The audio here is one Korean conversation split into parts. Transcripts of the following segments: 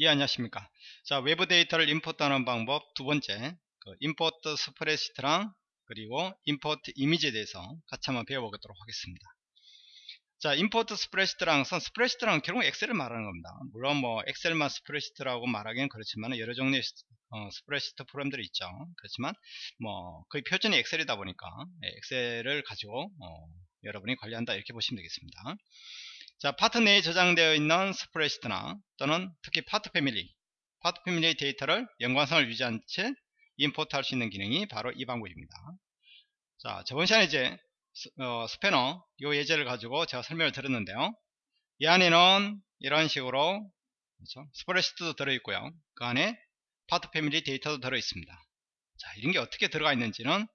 예 안녕하십니까. 자 외부 데이터를 import하는 방법 두 번째 그 import spreadsheet랑 그리고 import 이미지에 대해서 같이 한번 배워보도록 하겠습니다. 자 import spreadsheet랑 선 spreadsheet란 결국 엑셀을 말하는 겁니다. 물론 뭐 엑셀만 spreadsheet라고 말하기는 그렇지만 여러 종류의 어, spreadsheet 프로그램들이 있죠. 그렇지만 뭐 거의 표준이 엑셀이다 보니까 예, 엑셀을 가지고 어, 여러분이 관리한다 이렇게 보시면 되겠습니다 자, 파트 내에 저장되어 있는 spreadsheet나 또는 특히 part family, part family의 데이터를 연관성을 유지한 채 import 할 수 있는 기능이 바로 이 방법입니다. 자, 저번 시간에 이제 스, 어, 스패너 이 예제를 가지고 제가 설명을 드렸는데요. 이 안에는 이런 식으로 그렇죠? spreadsheet도 들어있고요. 그 안에 part family 데이터도 들어있습니다. 자, 이런 게 어떻게 들어가 있는지는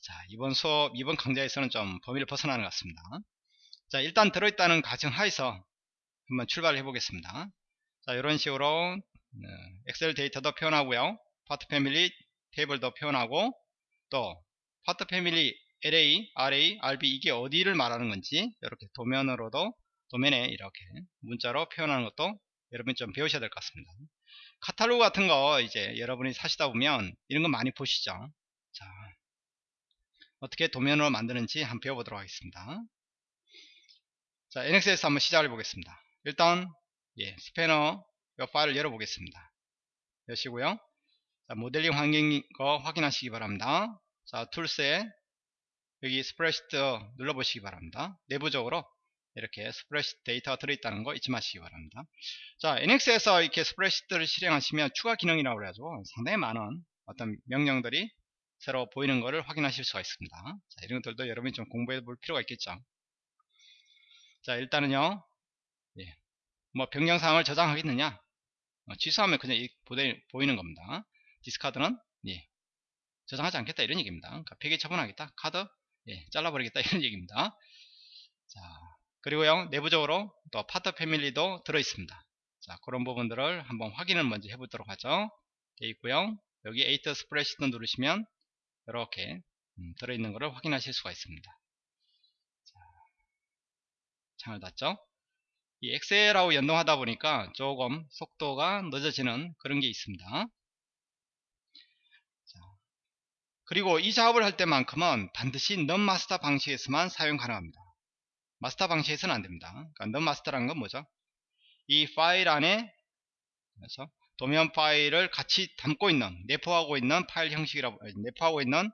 자, 이번 수업, 이번 강좌에서는 좀 범위를 벗어나는 것 같습니다. 자 일단 들어있다는 가정하에서 한번 출발해 보겠습니다. 자 이런 식으로 네, 엑셀 데이터도 표현하고요. part family 테이블도 표현하고 또 part family LA, RA, RB 이게 어디를 말하는 건지 이렇게 도면으로도 도면에 이렇게 문자로 표현하는 것도 여러분이 좀 배우셔야 될 것 같습니다. 카탈로그 같은 거 이제 여러분이 사시다 보면 이런 거 많이 보시죠? 자 어떻게 도면으로 만드는지 한번 배워보도록 하겠습니다 자, NX에서 한번 시작을 해보겠습니다. 일단, 예, 스패너 이 파일을 열어 보겠습니다. 여시고요. 자, 모델링 환경인 거 확인하시기 바랍니다. 자, tools에 여기 spreadsheet 눌러보시기 바랍니다. 내부적으로 이렇게 spreadsheet 데이터가 들어있다는 거 잊지 마시기 바랍니다. 자, NX에서 이렇게 spreadsheet를 실행하시면 추가 기능이라고 그래가지 상당히 많은 어떤 명령들이 새로 보이는 것을 확인하실 수가 있습니다. 자, 이런 것들도 여러분이 좀 공부해 볼 필요가 있겠죠. 자 일단은요. 예. 뭐 변경사항을 저장하겠느냐? 어, 취소하면 그냥 보내, 보이는 겁니다. 디스카드는 예. 저장하지 않겠다 이런 얘기입니다. 그러니까 폐기 처분하겠다. 카드 예. 잘라버리겠다 이런 얘기입니다. 자 그리고요 내부적으로 또 파트 패밀리도 들어있습니다. 자 그런 부분들을 한번 확인을 먼저 해보도록 하죠. 되어 있고요. 여기 edit spreadsheet 누르시면 이렇게 음, 들어있는 것을 확인하실 수가 있습니다 창을 닫죠? 이 엑셀하고 연동하다 보니까 조금 속도가 늦어지는 그런 게 있습니다. 자, 그리고 이 작업을 할 때만큼은 반드시 non master 방식에서만 사용 가능합니다. 마스터 방식에서는 안됩니다. 그러니까 non master라는 건 뭐죠? 이 파일 안에 그래서 도면 파일을 같이 담고 있는 내포하고 있는 파일 형식이라고 내포하고 있는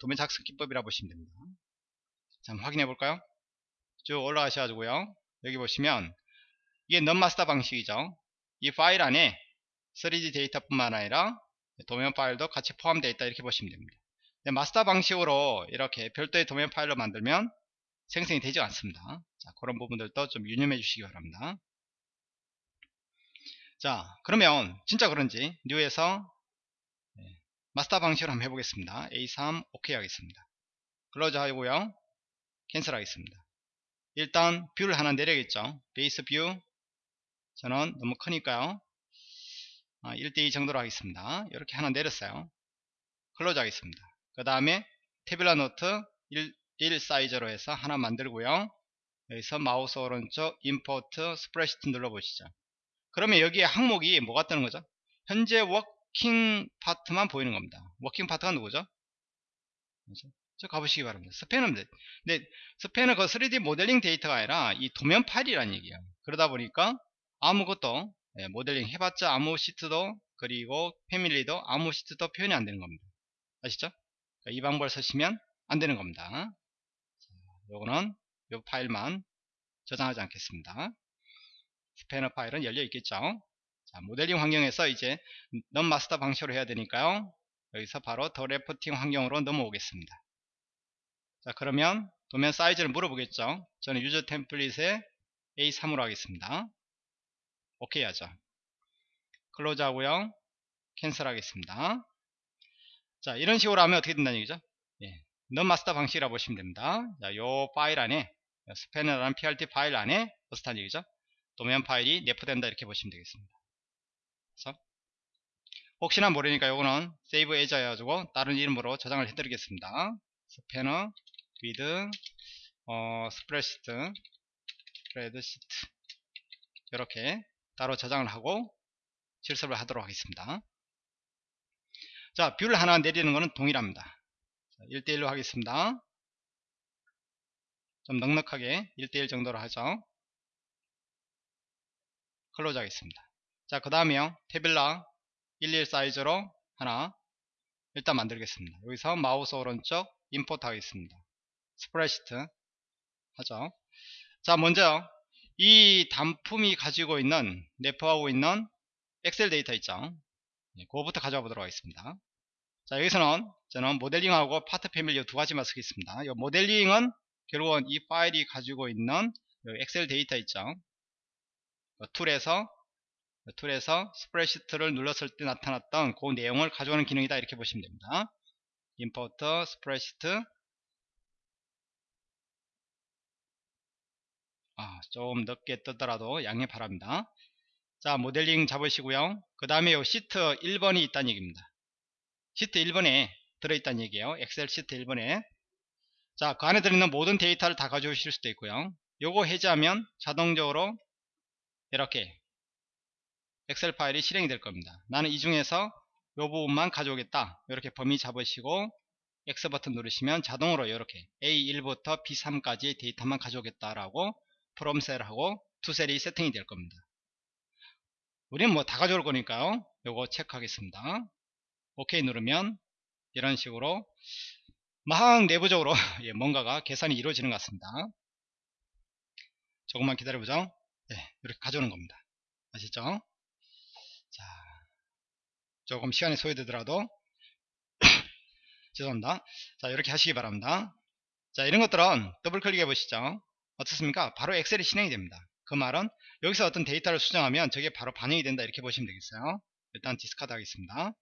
도면 작성 기법이라고 보시면 됩니다. 자, 한번 확인해 볼까요 쭉 올라가셔가지고요. 여기 보시면 이게 non master 방식이죠. 이 파일 안에 3D 데이터 뿐만 아니라 도면 파일도 같이 포함되어 있다 이렇게 보시면 됩니다. 마스터 방식으로 이렇게 별도의 도면 파일로 만들면 생성이 되지 않습니다. 자, 그런 부분들도 좀 유념해 주시기 바랍니다. 자 그러면 진짜 그런지 new에서 네, 마스터 방식으로 한번 해보겠습니다. A3 OK 하겠습니다. 클로즈 하고요. 캔슬 하겠습니다 일단 뷰를 하나 내려야겠죠. Base view. 저는 너무 크니까요. 아, 1대2 정도로 하겠습니다. 이렇게 하나 내렸어요. Close 하겠습니다. 그 다음에 tabular note 1, 1 사이즈로 해서 하나 만들고요. 여기서 마우스 오른쪽 import spreadsheet 눌러보시죠. 그러면 여기에 항목이 뭐가 뜨는 거죠? 현재 working part만 보이는 겁니다. Working part가 누구죠? 저 가보시기 바랍니다. 스패너 근데 스패너는 그 3D 모델링 데이터가 아니라 이 도면 파일이라는 얘기예요. 그러다 보니까 아무것도 예, 모델링 해봤자 아무 시트도 그리고 패밀리도 아무 시트도 표현이 안 되는 겁니다. 아시죠? 그러니까 이 방법을 쓰시면 안 되는 겁니다. 요거는 요 파일만 저장하지 않겠습니다. 스패너 파일은 열려 있겠죠. 자, 모델링 환경에서 이제 넌 마스터 방식으로 해야 되니까요. 여기서 바로 더 레프팅 환경으로 넘어오겠습니다. 자 그러면 도면 사이즈를 물어보겠죠? 저는 user template에 A3으로 하겠습니다. 오케이 하죠? Close 하고요. Cancel 하겠습니다. 자 이런 식으로 하면 어떻게 된다는 얘기죠? 예, non master 방식이라 고 보시면 됩니다. 자, 요 파일 안에 스패너라는 PRT 파일 안에 어슷한 얘기죠? 도면 파일이 내포된다 이렇게 보시면 되겠습니다. 그래서 혹시나 모르니까 요거는 save as 해가지고 다른 이름으로 저장을 해드리겠습니다. 스패너 with 어, spreadsheet spreadsheet 이렇게 따로 저장을 하고 실습을 하도록 하겠습니다. 자, view를 하나 내리는 것은 동일합니다. 1대1로 하겠습니다. 좀 넉넉하게 1대1 정도로 하죠. Close 하겠습니다. 자, 그 다음에요. Tabular 11 사이즈로 하나 일단 만들겠습니다. 여기서 마우스 오른쪽 import 하겠습니다. Spreadsheet 하죠. 자, 먼저 이 단품이 가지고 있는 내포하고 있는 엑셀 데이터 있죠. 네, 그거부터 가져와 보도록 하겠습니다. 자, 여기서는 저는 modeling하고 part family 두 가지만 쓰겠습니다. 이 modeling은 결국은 이 파일이 가지고 있는 엑셀 데이터 있죠. 툴에서 툴에서 spreadsheet를 눌렀을 때 나타났던 그 내용을 가져오는 기능이다 이렇게 보시면 됩니다. Import spreadsheet 아, 좀 늦게 뜨더라도 양해 바랍니다. 자 모델링 잡으시고요. 그 다음에 요 시트 1번이 있다는 얘기입니다. 시트 1번에 들어있다는 얘기예요. 엑셀 시트 1번에 자 그 안에 들어있는 모든 데이터를 다 가져오실 수도 있고요. 요거 해제하면 자동적으로 이렇게 엑셀 파일이 실행이 될 겁니다. 나는 이 중에서 이 부분만 가져오겠다. 이렇게 범위 잡으시고 X 버튼 누르시면 자동으로 이렇게 A1부터 B3까지 데이터만 가져오겠다라고 from cell하고 to cell이 세팅이 될 겁니다. 우리는 뭐 다 가져올 거니까요. 요거 체크하겠습니다. OK 누르면 이런 식으로 막 내부적으로 예, 뭔가가 계산이 이루어지는 것 같습니다. 조금만 기다려보죠. 네, 이렇게 가져오는 겁니다. 아시죠? 자, 조금 시간이 소요되더라도 죄송합니다. 자, 이렇게 하시기 바랍니다. 자, 이런 것들은 더블 클릭해 보시죠. 어떻습니까? 바로 엑셀이 실행이 됩니다. 그 말은 여기서 어떤 데이터를 수정하면 저게 바로 반영이 된다 이렇게 보시면 되겠어요. 일단 discard 하겠습니다.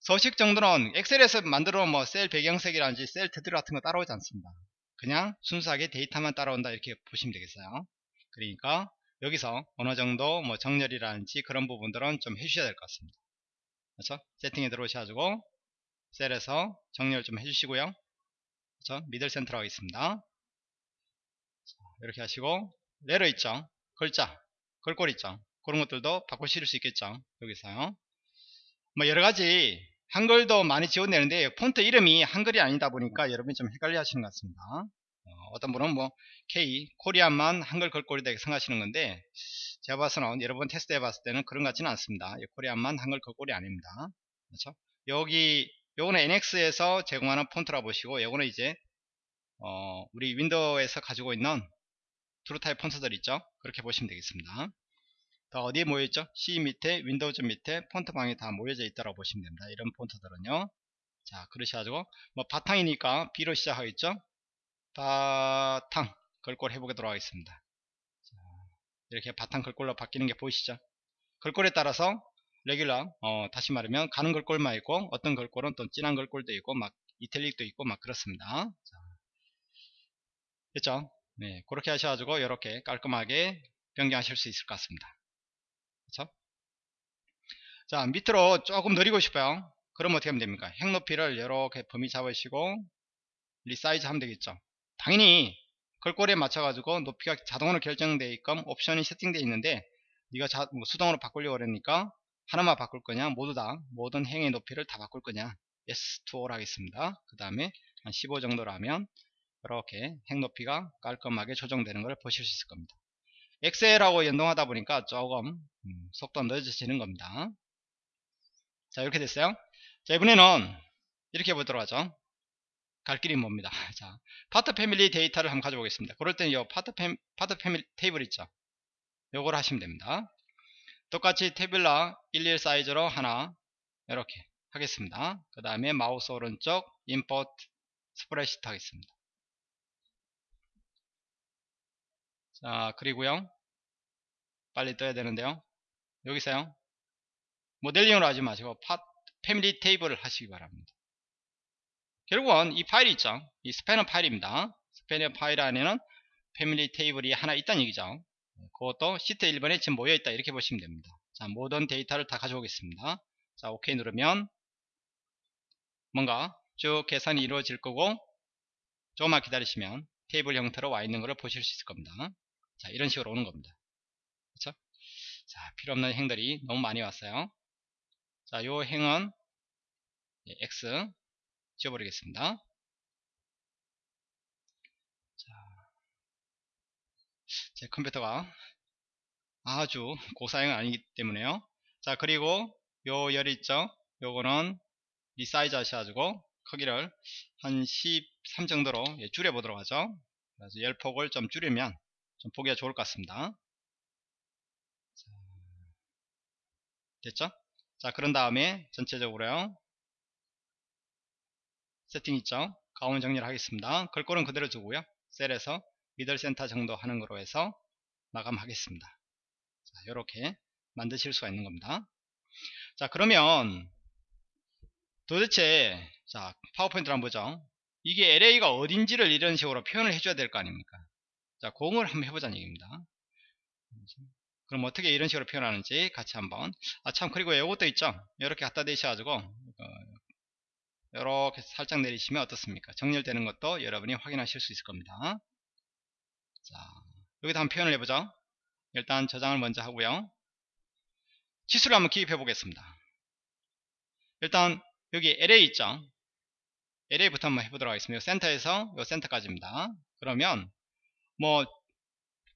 서식 정도는 엑셀에서 만들어 뭐 셀 배경색이라든지 셀 테두리 같은 거 따라오지 않습니다. 그냥 순수하게 데이터만 따라온다 이렇게 보시면 되겠어요. 그러니까 여기서 어느 정도 뭐 정렬이라든지 그런 부분들은 좀 해주셔야 될 것 같습니다. 그렇죠? 세팅에 들어오셔가지고 셀에서 정렬 좀 해주시고요. 그렇죠? 미들 센터로 하겠습니다. 이렇게 하시고 레러 있죠? 글자, 글꼴 있죠? 그런 것들도 바꾸실 수 있겠죠? 여기서요. 뭐 여러가지 한글도 많이 지원되는데 폰트 이름이 한글이 아니다 보니까 여러분이 좀 헷갈려 하시는 것 같습니다. 어떤 분은 뭐 K, Korean만 한글 글꼴이다 이렇게 생각하시는 건데 제가 봐서는 여러분 테스트 해봤을 때는 그런 것 같지는 않습니다. 코리안만 한글 글꼴이 아닙니다. 그렇죠? 여기 요거는 NX에서 제공하는 폰트라 보시고 요거는 이제 어, 우리 윈도우에서 가지고 있는 TrueType 폰트들 있죠? 그렇게 보시면 되겠습니다. 다 어디에 모여있죠? C 밑에 윈도우즈 밑에 폰트 방에 다 모여져 있다고 보시면 됩니다. 이런 폰트들은요. 자 그러셔가지고 뭐 바탕이니까 B로 시작하겠죠? 바탕 글꼴 해보도록 하겠습니다. 자, 이렇게 바탕 글꼴로 바뀌는 게 보이시죠? 글꼴에 따라서 regular 어, 다시 말하면 가는 글꼴만 있고 어떤 글꼴은 또 진한 글꼴도 있고 막 italic도 있고 막 그렇습니다. 자, 됐죠? 네, 그렇게 하셔가지고 이렇게 깔끔하게 변경하실 수 있을 것 같습니다. 그렇죠? 자 밑으로 조금 늘리고 싶어요. 그럼 어떻게 하면 됩니까? 행 높이를 이렇게 범위 잡으시고 resize 하면 되겠죠. 당연히 글꼴에 맞춰가지고 높이가 자동으로 결정되어 있건 옵션이 세팅되어 있는데 네가 자, 뭐 수동으로 바꾸려고 그러니까 하나만 바꿀 거냐 모두 다 모든 행의 높이를 다 바꿀 거냐 yes to all 하겠습니다 그 다음에 한 15 정도로 하면 이렇게 행 높이가 깔끔하게 조정되는 걸 보실 수 있을 겁니다 엑셀하고 연동하다 보니까 조금 음, 속도가 늦어지는 겁니다 자 이렇게 됐어요 자 이번에는 이렇게 보도록 하죠 갈 길이 멉니다. 자, part family 데이터를 한번 가져보겠습니다. 그럴 때는 이 part, fa, part family table 있죠. 요걸 하시면 됩니다. 똑같이 tabular 11 사이즈로 하나 이렇게 하겠습니다. 그 다음에 마우스 오른쪽 import spreadsheet 하겠습니다. 자, 그리고요. 빨리 떠야 되는데요. 여기서요. 모델링으로 하지 마시고 파, family table을 하시기 바랍니다. 결국은 이 파일이 있죠. 이 스패너 파일입니다. 스패너 파일 안에는 패밀리 테이블이 하나 있다는 얘기죠. 그것도 시트 1번에 지금 모여있다 이렇게 보시면 됩니다. 자, 모든 데이터를 다 가져오겠습니다. 자, OK 누르면 뭔가 쭉 계산이 이루어질 거고 조금만 기다리시면 테이블 형태로 와 있는 것을 보실 수 있을 겁니다. 자, 이런 식으로 오는 겁니다. 그렇죠? 자, 필요 없는 행들이 너무 많이 왔어요. 자, 요 행은 예, X 지워버리겠습니다. 자, 제 컴퓨터가 아주 고사양은 아니기 때문에요. 자, 그리고 요열 있죠? 요거는 resize 하셔가지고 크기를 한 13 정도로 예, 줄여보도록 하죠. 그래서 열 폭을 좀 줄이면 좀 보기가 좋을 것 같습니다. 자, 됐죠? 자, 그런 다음에 전체적으로요. 세팅 있죠? 가운 정리를 하겠습니다. 글꼴은 그대로 두고요. 셀에서 미들 센터 정도 하는 거로 해서 마감하겠습니다. 자, 이렇게 만드실 수가 있는 겁니다. 자, 그러면 도대체 자 파워포인트를 한번 보죠. 이게 LA가 어딘지를 이런 식으로 표현을 해줘야 될 거 아닙니까? 자, 공을 한번 해보자는 얘기입니다. 그럼 어떻게 이런 식으로 표현하는지 같이 한번. 아 참 그리고 이것도 있죠? 이렇게 갖다 대셔가지고 어, 이렇게 살짝 내리시면 어떻습니까? 정렬되는 것도 여러분이 확인하실 수 있을 겁니다. 자 여기다 한번 표현을 해보죠. 일단 저장을 먼저 하고요. 지수를 한번 기입해 보겠습니다. 일단 여기 LA 있죠? LA부터 한번 해보도록 하겠습니다. 센터에서 요 센터까지입니다. 그러면 뭐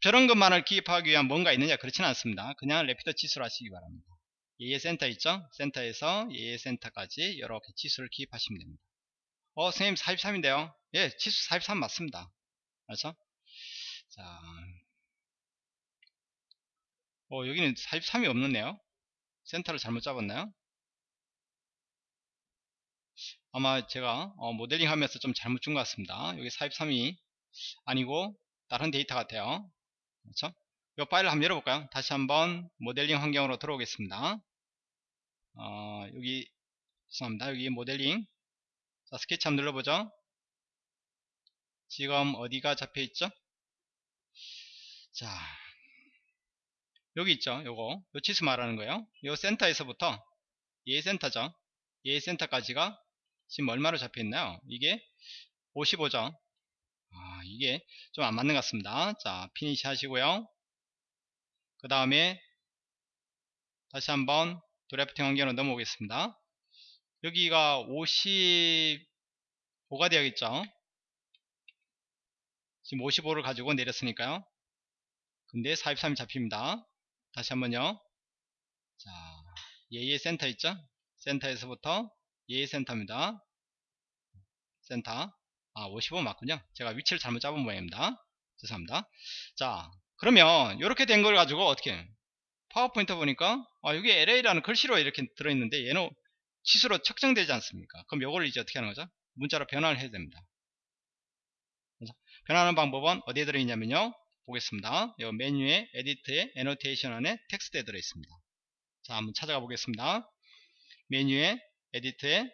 저런 것만을 기입하기 위한 뭔가 있느냐 그렇지는 않습니다. 그냥 rapid 치수로 하시기 바랍니다. 예예 센터 있죠? 센터에서 예예 센터까지 이렇게 치수를 기입하시면 됩니다. 어 선생님 43인데요. 예 치수 43 맞습니다. 맞죠? 자. 어, 여기는 43이 없는데요? 센터를 잘못 잡았나요? 아마 제가 어, 모델링 하면서 좀 잘못 준 것 같습니다. 여기 43이 아니고 다른 데이터 같아요 그렇죠? 이 파일을 한번 열어볼까요? 다시 한번 모델링 환경으로 들어오겠습니다. 어, 여기 죄송합니다. 여기 모델링 자 스케치 한번 눌러보죠. 지금 어디가 잡혀있죠? 자 여기 있죠. 요거 요 치수 말하는 거예요. 요 센터에서부터 얘 센터죠. 얘 센터까지가 지금 얼마로 잡혀있나요? 이게 55죠. 아, 이게 좀 안 맞는 것 같습니다. 자, finish 하시고요. 그 다음에 다시 한번 drafting 환경으로 넘어오겠습니다. 여기가 55가 되어야겠죠. 지금 55를 가지고 내렸으니까요. 근데 43이 잡힙니다. 다시 한번요. 자, 예의 센터 있죠? 센터에서부터 예의 센터입니다. 센터. 아, 55 맞군요. 제가 위치를 잘못 잡은 모양입니다. 죄송합니다. 자, 그러면 이렇게 된 걸 가지고 어떻게 파워포인트 보니까 아, 여기 LA라는 글씨로 이렇게 들어있는데 얘는 치수로 측정되지 않습니까? 그럼 이걸 이제 어떻게 하는 거죠? 문자로 변환을 해야 됩니다. 변환하는 방법은 어디에 들어있냐면요. 보겠습니다. 이 메뉴에 edit에 annotation 안에 텍스트에 들어있습니다. 자, 한번 찾아가 보겠습니다. 메뉴에 edit에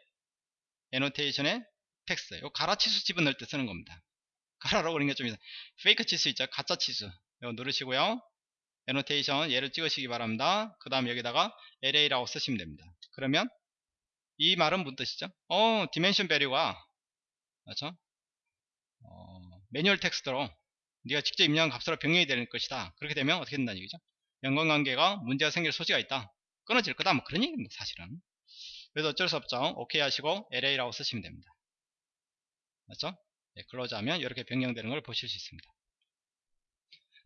annotation에 텍스트. 요 가라 치수 집어넣을 때 쓰는 겁니다. 가라라고 그런 게좀 fake 치수 있죠? 가짜 치수. 이거 누르시고요. annotation 얘를 찍으시기 바랍니다. 그 다음 여기다가 LA라고 쓰시면 됩니다. 그러면 이 말은 무슨 뜻이죠? 어, dimension value가 맞죠? 어, manual text로 네가 직접 입력한 값으로 변경이 되는 것이다. 그렇게 되면 어떻게 된다는 얘기죠? 연관관계가 문제가 생길 소지가 있다. 끊어질 거다. 뭐 그런 얘기입니다. 사실은. 그래서 어쩔 수 없죠. 오케이 하시고 LA라고 쓰시면 됩니다. 맞죠? 네, close 하면 이렇게 변경되는 걸 보실 수 있습니다.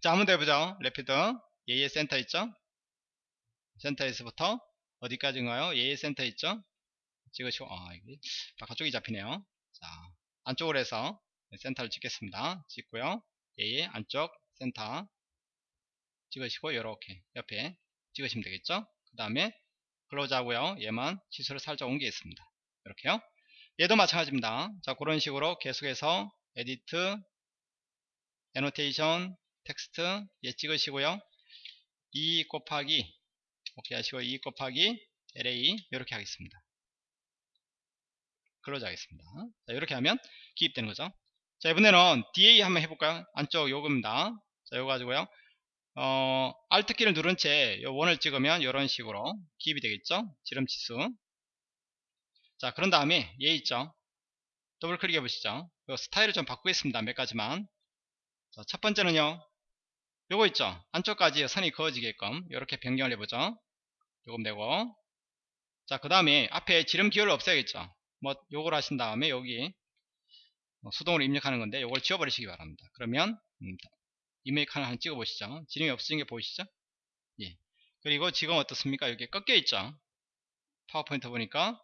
자, 한번 더 해보죠. rapid. 예의 센터 있죠? 센터에서부터 어디까지인가요? 예의 센터 있죠? 찍으시고, 아, 이게 바깥쪽이 잡히네요. 자, 안쪽으로 해서 센터를 찍겠습니다. 찍고요. 예의 안쪽 센터 찍으시고, 이렇게 옆에 찍으시면 되겠죠? 그 다음에 close 하고요. 얘만 치수를 살짝 옮기겠습니다. 이렇게요. 얘도 마찬가지입니다. 자, 그런 식으로 계속해서 edit, annotation, text 얘 찍으시고요. 2 곱하기 오케이 하시고 2 곱하기 LA 이렇게 하겠습니다. close 하겠습니다. 자, 이렇게 하면 기입되는 거죠. 자, 이번에는 DA 한번 해볼까요? 안쪽 요겁니다. 자, 요거 가지고요. 어, Alt 키를 누른 채요 원을 찍으면 이런 식으로 기입이 되겠죠? 지름 치수. 자, 그런 다음에 얘 있죠? 더블 클릭해 보시죠. 요 스타일을 좀 바꾸겠습니다. 몇 가지만. 자, 첫 번째는요. 요거 있죠 안쪽까지 선이 그어지게끔 이렇게 변경을 해보죠 요금 되고 자그 다음에 앞에 지름 기호를 없애야겠죠 뭐 요걸 하신 다음에 여기 뭐 수동으로 입력하는 건데 요걸 지워버리시기 바랍니다 그러면 음, 이메일 칸을 한번 찍어 보시죠 지름이 없어진 게 보이시죠 예. 그리고 지금 어떻습니까 여기 꺾여 있죠 파워포인트 보니까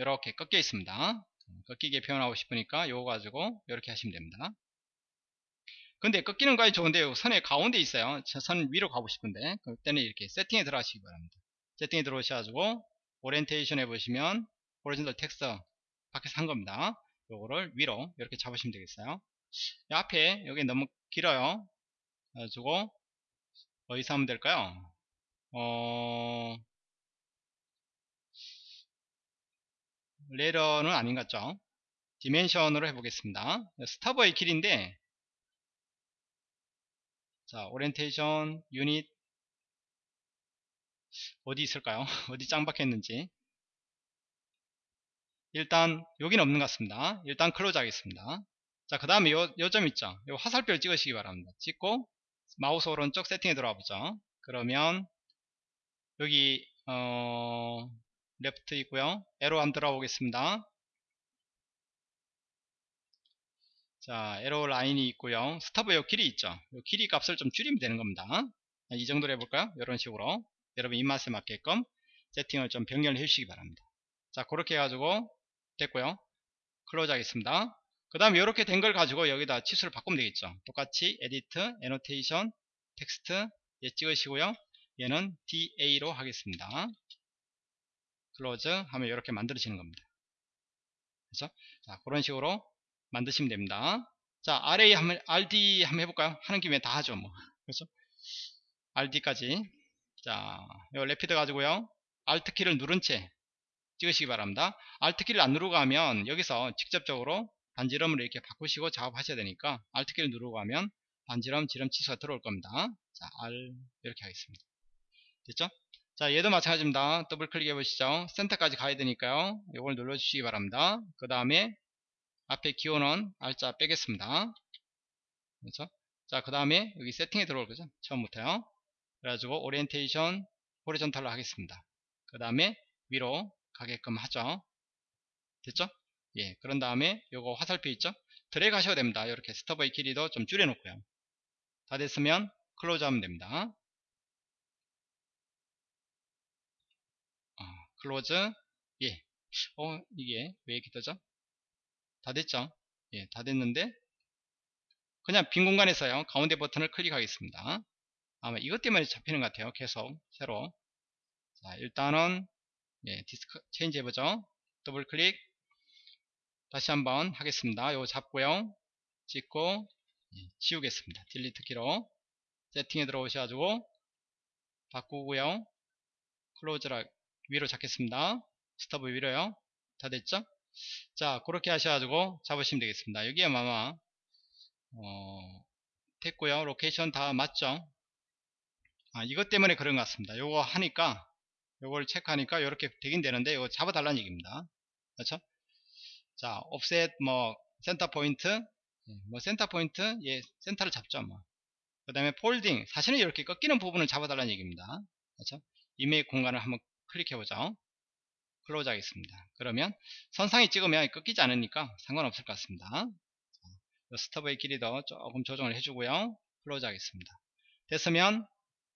이렇게 꺾여 있습니다. 꺾이게 표현하고 싶으니까 요거 가지고 이렇게 하시면 됩니다. 근데 꺾이는 거에 좋은데 선의 가운데 있어요. 선 위로 가고 싶은데. 그때는 이렇게 세팅에 들어가시기 바랍니다. 세팅에 들어오셔가지고 오리엔테이션 해보시면 horizontal text 밖에서 한 겁니다. 요거를 위로 이렇게 잡으시면 되겠어요. 앞에 여기 너무 길어요. 그래가지고 어디서 하면 될까요? 어 레러는 아닌 것 같죠? dimension으로 해보겠습니다. stub의 길인데 자 orientation unit 어디 있을까요? 어디 짱 박혔는지. 일단 여기는 없는 것 같습니다. 일단 close 하겠습니다. 자그 다음에 요, 요점 있죠? 요 화살표를 찍으시기 바랍니다. 찍고 마우스 오른쪽 세팅에 들어와 보죠. 그러면 여기 어 left 있고요. arrow 안 들어가 보겠습니다. 자 arrow line이 있고요. stub 요 길이 있죠. 요 길이 값을 좀 줄이면 되는 겁니다. 이 정도로 해볼까요? 이런 식으로. 여러분 입맛에 맞게끔 세팅을 좀 변경을 해주시기 바랍니다. 자 그렇게 해가지고 됐고요. close 하겠습니다. 그 다음에 이렇게 된 걸 가지고 여기다 치수를 바꾸면 되겠죠. 똑같이 edit annotation text 예 찍으시고요. 얘는 DA로 하겠습니다 close 하면 이렇게 만들어지는 겁니다. 그래서 자 그런 식으로 만드시면 됩니다. 자 RA 한번 RD 한번 해볼까요? 하는 김에 다 하죠 뭐. 그렇죠 RD까지. 자 요 rapid 가지고요. Alt 키를 누른 채 찍으시기 바랍니다. Alt 키를 안 누르고 하면 여기서 직접적으로 반지름을 이렇게 바꾸시고 작업하셔야 되니까 Alt 키를 누르고 하면 반지름 지름 치수가 들어올 겁니다. 자 R 이렇게 하겠습니다. 됐죠 자 얘도 마찬가지입니다. 더블 클릭해 보시죠. 센터까지 가야 되니까요. 이걸 눌러 주시기 바랍니다. 그 다음에 앞에 기호는 R자 빼겠습니다. 그렇죠? 자 그 다음에 여기 세팅에 들어올 거죠. 처음부터요. 그래가지고 orientation horizontal로 하겠습니다. 그 다음에 위로 가게끔 하죠. 됐죠? 예 그런 다음에 요거 화살표 있죠? 드래그 하셔도 됩니다. 이렇게 stub의 길이도 좀 줄여 놓고요. 다 됐으면 close 하면 됩니다 어, close? 예. 어, 이게 왜 이렇게 뜨죠? 다 됐죠? 예, 다 됐는데 그냥 빈 공간에서요. 가운데 버튼을 클릭하겠습니다. 아마 이것 때문에 잡히는 것 같아요. 계속 새로. 자 일단은 예, discard change 해보죠. 더블 클릭. 다시 한번 하겠습니다. 요거 잡고요. 찍고 예, 지우겠습니다. delete 키로. 세팅에 들어오셔가지고 바꾸고요. close라 위로 잡겠습니다. stub 위로요. 다 됐죠? 자 그렇게 하셔가지고 잡으시면 되겠습니다. 여기에 아마 어, 됐고요. location 다 맞죠? 아, 이것 때문에 그런 것 같습니다. 요거 하니까 요걸 체크하니까 이렇게 되긴 되는데 이거 잡아 달라는 얘기입니다. 그렇죠? 자 offset 뭐 센터 포인트 예, 뭐 센터 포인트 예 센터를 잡죠 뭐 그 다음에 folding 사실은 이렇게 꺾이는 부분을 잡아 달라는 얘기입니다. 그렇죠? 임의의 공간을 한번 클릭해 보죠 close 하겠습니다. 그러면 선상에 찍으면 꺾이지 않으니까 상관없을 것 같습니다. stub의 길이도 조금 조정을 해주고요. close 하겠습니다. 됐으면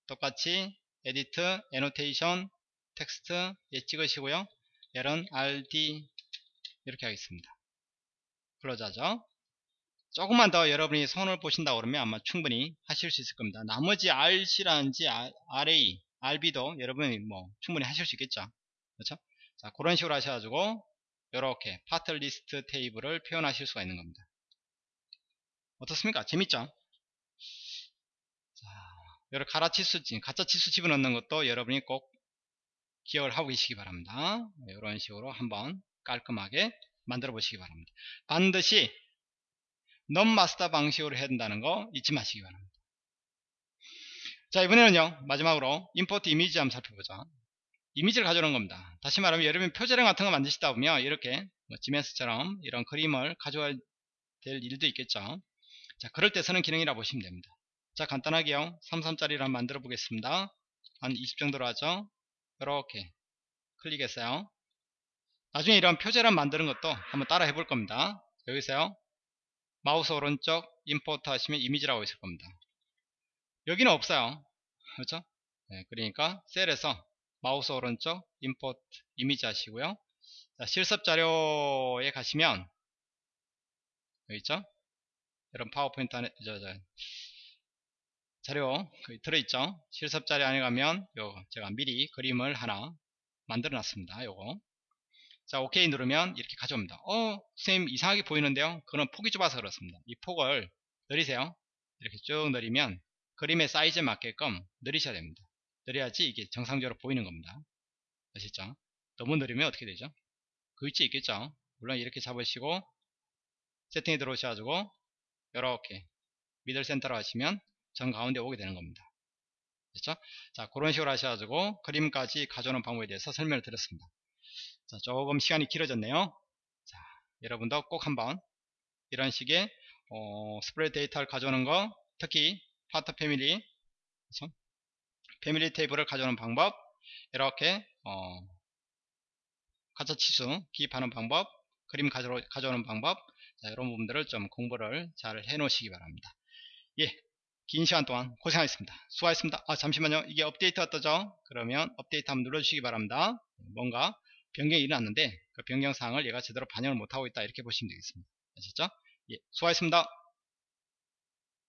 똑같이 edit, annotation, 텍스트 예 찍으시고요. 얘는 RD 이렇게 하겠습니다. close 하죠. 조금만 더 여러분이 손을 보신다 그러면 아마 충분히 하실 수 있을 겁니다. 나머지 RC라든지 RA, RB도 여러분이 뭐 충분히 하실 수 있겠죠. 그렇죠? 자, 그런 식으로 하셔가지고 이렇게 파트 리스트 테이블을 표현하실 수가 있는 겁니다. 어떻습니까? 재밌죠? 자, 여러 가짜 치수, 가짜 치수 집어넣는 것도 여러분이 꼭 기억을 하고 계시기 바랍니다. 이런 식으로 한번 깔끔하게 만들어 보시기 바랍니다. 반드시 non-master 방식으로 해야 된다는 거 잊지 마시기 바랍니다. 자 이번에는요 마지막으로 import 이미지 한번 살펴보자. 이미지를 가져오는 겁니다. 다시 말하면 여러분 표제령 같은 거 만드시다 보면 이렇게 뭐 지메스처럼 이런 그림을 가져와야 될 일도 있겠죠. 자, 그럴 때 쓰는 기능이라 보시면 됩니다. 자 간단하게요 33짜리를 만들어 보겠습니다 한 20 정도로 하죠 이렇게 클릭했어요 나중에 이런 표제란 만드는 것도 한번 따라 해볼 겁니다 여기서요 마우스 오른쪽 임포트 하시면 이미지라고 있을 겁니다 여기는 없어요. 그렇죠? 네, 그러니까 셀에서 마우스 오른쪽 임포트 이미지 하시고요. 자, 실습 자료에 가시면 여기 있죠? 여러분 파워포인트 안에 저, 저, 자료 들어있죠? 실습 자료 안에 가면 요 제가 미리 그림을 하나 만들어 놨습니다. 요거. 자 오케이 누르면 이렇게 가져옵니다. 어 선생님 이상하게 보이는데요? 그건 폭이 좁아서 그렇습니다. 이 폭을 느리세요. 이렇게 쭉 느리면 그림의 사이즈에 맞게끔 느리셔야 됩니다. 느려야지 이게 정상적으로 보이는 겁니다. 아시죠? 너무 느리면 어떻게 되죠? 그 위치에 있겠죠? 물론 이렇게 잡으시고 세팅에 들어오셔가지고 이렇게 미들 센터로 하시면 정 가운데 오게 되는 겁니다. 그렇죠? 자 그런 식으로 하셔가지고 그림까지 가져오는 방법에 대해서 설명을 드렸습니다. 자 조금 시간이 길어졌네요. 자 여러분도 꼭 한번 이런 식의 어, spread 데이터를 가져오는 거 특히 파트 family 그렇죠? family 테이블을 가져오는 방법 이렇게 어, 가짜 치수 기입하는 방법 그림 가져, 가져오는 방법 자, 이런 부분들을 좀 공부를 잘 해 놓으시기 바랍니다. 예, 긴 시간 동안 고생하셨습니다. 수고하셨습니다. 아 잠시만요. 이게 업데이트가 떠죠? 그러면 업데이트 한번 눌러주시기 바랍니다. 뭔가 변경이 일어났는데 그 변경사항을 얘가 제대로 반영을 못하고 있다. 이렇게 보시면 되겠습니다. 아시죠? 예, 수고하셨습니다